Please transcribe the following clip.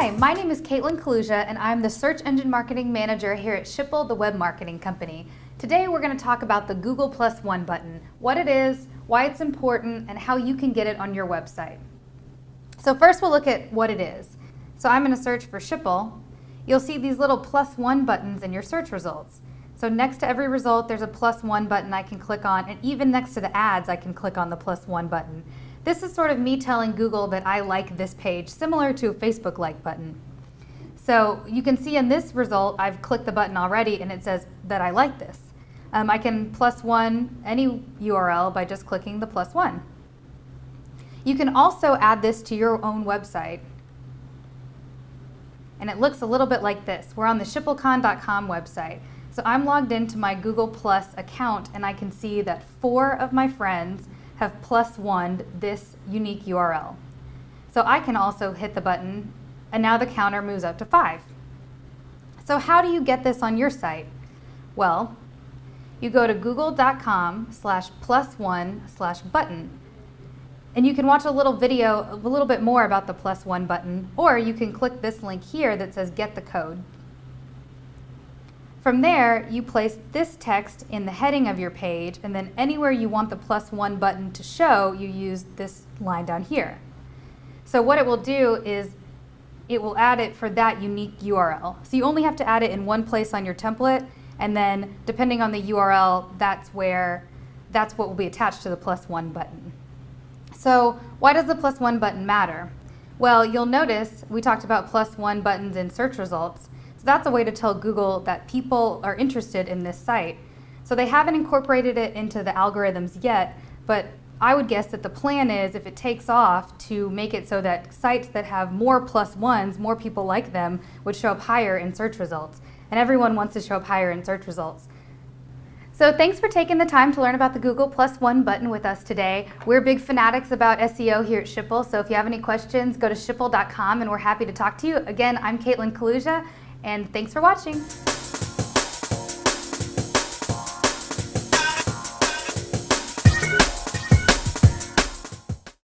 Hi, my name is Caitlin Kaluja and I'm the Search Engine Marketing Manager here at Schipul, the web marketing company. Today we're going to talk about the Google Plus One button, what it is, why it's important, and how you can get it on your website. So first we'll look at what it is. So I'm going to search for Schipul. You'll see these little plus one buttons in your search results. So next to every result there's a plus one button I can click on and even next to the ads I can click on the plus one button. This is sort of me telling Google that I like this page, similar to a Facebook like button. So you can see in this result, I've clicked the button already and it says that I like this. Um, I can plus one any URL by just clicking the plus one. You can also add this to your own website. And it looks a little bit like this. We're on the schipulcon.com website. So I'm logged into my Google Plus account and I can see that four of my friends have plus one this unique URL. So I can also hit the button and now the counter moves up to five. So how do you get this on your site? Well, you go to google.com slash plus one slash button and you can watch a little video a little bit more about the plus one button or you can click this link here that says get the code. From there, you place this text in the heading of your page, and then anywhere you want the plus one button to show, you use this line down here. So what it will do is it will add it for that unique URL. So you only have to add it in one place on your template, and then depending on the URL, that's where, that's what will be attached to the plus one button. So why does the plus one button matter? Well, you'll notice we talked about plus one buttons in search results. So that's a way to tell Google that people are interested in this site. So they haven't incorporated it into the algorithms yet, but I would guess that the plan is if it takes off to make it so that sites that have more plus ones, more people like them, would show up higher in search results. And everyone wants to show up higher in search results. So thanks for taking the time to learn about the Google Plus One button with us today. We're big fanatics about SEO here at Schipul, so if you have any questions, go to schipul.com and we're happy to talk to you. Again, I'm Caitlin Kaluja, and thanks for watching.